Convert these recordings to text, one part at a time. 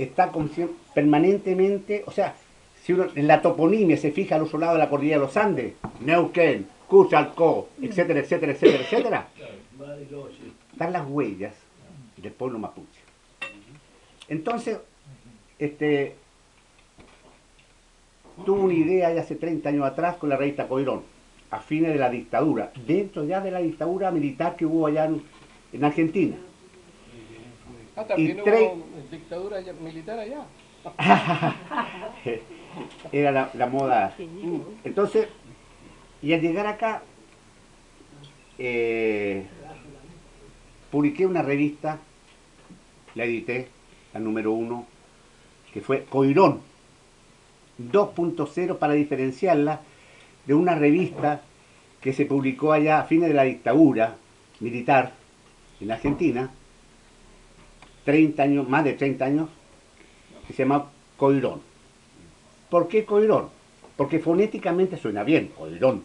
está permanentemente, o sea, si uno en la toponimia se fija al otro lado de la cordillera de los Andes, Neuquén, Cushalco, etcétera, etcétera, etcétera, etcétera, están las huellas del pueblo mapuche. Entonces, este, tuvo una idea ya hace 30 años atrás con la revista Coirón, a fines de la dictadura, dentro ya de la dictadura militar que hubo allá en, Argentina. Ah, también hubo dictadura militar allá. Era la, moda. Entonces, y al llegar acá, eh, publiqué una revista, la edité, la número uno, que fue Coirón 2.0 para diferenciarla de una revista que se publicó allá a fines de la dictadura militar en Argentina, 30 años, más de 30 años, que se llama Coirón. ¿Por qué Coirón? Porque fonéticamente suena bien, Coirón.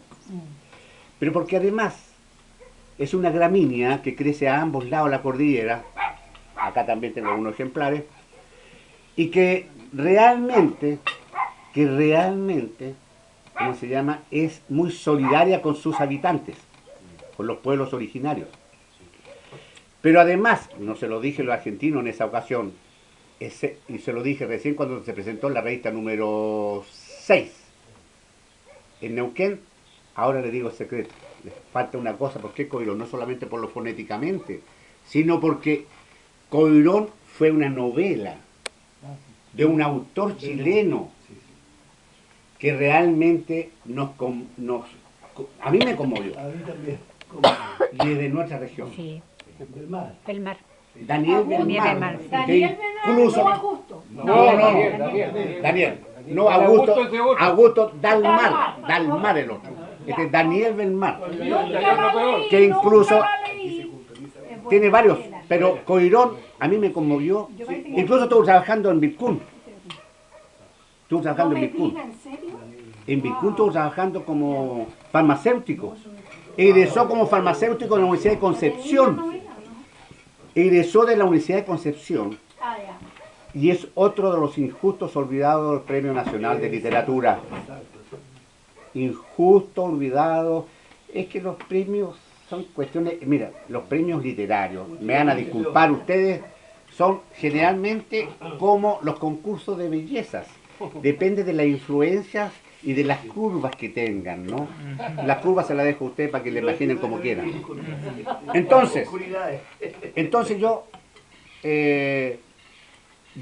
Pero porque además es una gramínea que crece a ambos lados de la cordillera, acá también tengo algunos ejemplares, y que realmente, que realmente, ¿cómo se llama?, es muy solidaria con sus habitantes, con los pueblos originarios. Pero además, no se lo dije a los argentinos en esa ocasión, ese, y se lo dije recién cuando se presentó en la revista número 6, en Neuquén, ahora le digo el secreto, le falta una cosa, ¿por qué Coirón? No solamente por lo fonéticamente, sino porque Coirón fue una novela de un autor chileno que realmente nos, nos a mí me conmovió. A mí también. Y es de nuestra región. Sí. Del mar. Del mar. Daniel Belmar. Daniel incluso, no Augusto. No, no, Daniel. Daniel. No, Augusto, Augusto Dalmar, Dalmar el otro. Este es Daniel Belmar. Que incluso tiene varios, pero Coirón a mí me conmovió. Incluso estuvo trabajando en Vicún. Estuvo trabajando en Vicún. En Vicún estuvo trabajando como farmacéutico. Egresó como farmacéutico en la Universidad de Concepción. Egresó de la Universidad de Concepción. Y es otro de los injustos olvidados del Premio Nacional de Literatura. Injusto, olvidado. Es que los premios son cuestiones, mira, los premios literarios, me van a disculpar ustedes, son generalmente como los concursos de bellezas. Depende de las influencias y de las curvas que tengan, ¿no? Las curvas se las dejo a ustedes para que le imaginen como quieran. Entonces, entonces yo eh,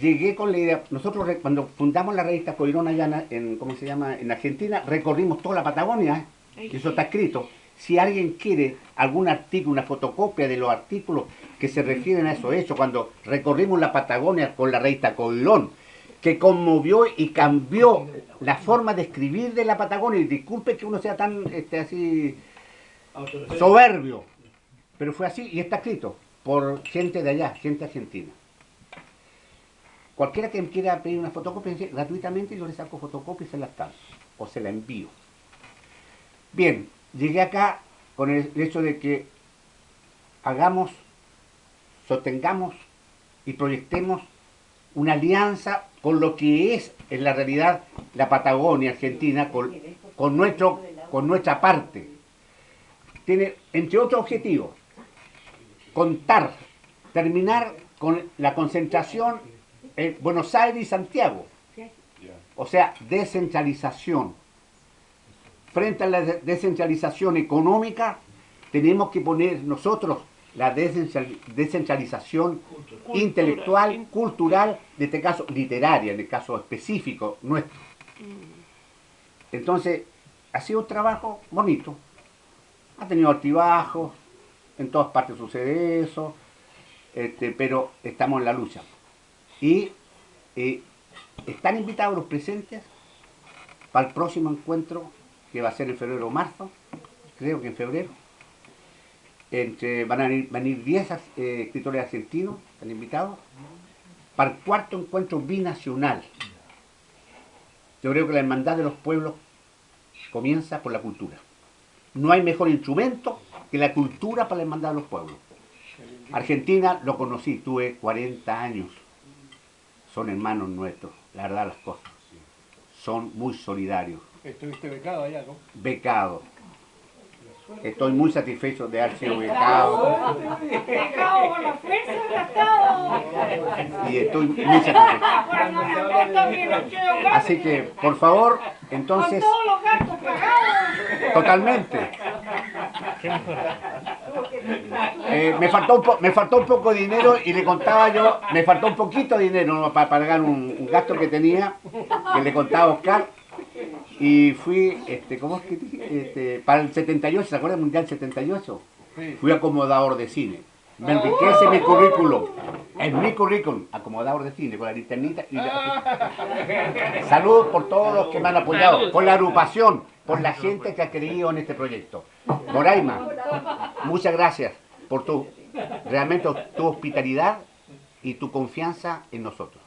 llegué con la idea, nosotros cuando fundamos la revista Coirón allá en, ¿cómo se llama? En Argentina, recorrimos toda la Patagonia, ¿eh? eso está escrito, si alguien quiere algún artículo, una fotocopia de los artículos que se refieren a eso hecho cuando recorrimos la Patagonia con la reita Coilón, que conmovió y cambió la forma de escribir de la Patagonia, y disculpe que uno sea tan este, así soberbio, pero fue así y está escrito por gente de allá, gente argentina. Cualquiera que quiera pedir una fotocopia gratuitamente, yo le saco fotocopia y se la canso, o se la envío. Bien, llegué acá con el hecho de que hagamos, sostengamos y proyectemos una alianza con lo que es en la realidad la Patagonia Argentina, con, nuestro, con nuestra parte. Tiene, entre otros objetivos, contar, terminar con la concentración en Buenos Aires y Santiago. O sea, descentralización frente a la descentralización económica, tenemos que poner nosotros la descentralización intelectual, cultural, en este caso literaria, en el caso específico nuestro. Mm. Entonces, ha sido un trabajo bonito. Ha tenido altibajos, en todas partes sucede eso, este, pero estamos en la lucha. Y eh, están invitados los presentes para el próximo encuentro que va a ser en febrero o marzo, creo que en febrero. Entre, van a venir 10 eh, escritores argentinos, están invitados, para el cuarto encuentro binacional. Yo creo que la hermandad de los pueblos comienza por la cultura. No hay mejor instrumento que la cultura para la hermandad de los pueblos. Argentina lo conocí, tuve 40 años. son hermanos nuestros, la verdad las cosas. Son muy solidarios, Estuviste becado allá, ¿no? becados. Estoy muy satisfecho de haber sido becado Pecado por la fuerza del Estado. y estoy muy satisfecho. Así que, por favor, Con entonces, todos los gastos pagados. totalmente. Eh, me, faltó un me faltó un poco de dinero y le contaba yo, me faltó un poquito de dinero para pagar un, un gasto que tenía, que le contaba a Oscar. Y fui, este, ¿cómo es que dije? Este, para el 78, ¿se acuerdan del Mundial 78? Sí. Fui acomodador de cine. Me enriquece mi currículum. Es mi currículum, acomodador de cine, con la linternita y la... Salud por todos los que me han apoyado, por la agrupación, por la gente que ha creído en este proyecto. Moraima, muchas gracias por tu, realmente tu hospitalidad y tu confianza en nosotros.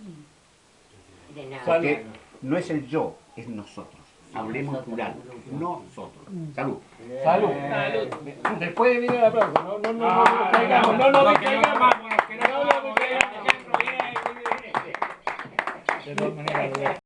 De nada. Porque no es el yo, es nosotros. Hablemos plural, nosotros. Salud. Salud. Después viene el aplauso. No, no, no, no, no, caigamos, no, no, no, caigamos. No, no, no, caigamos. De todas maneras,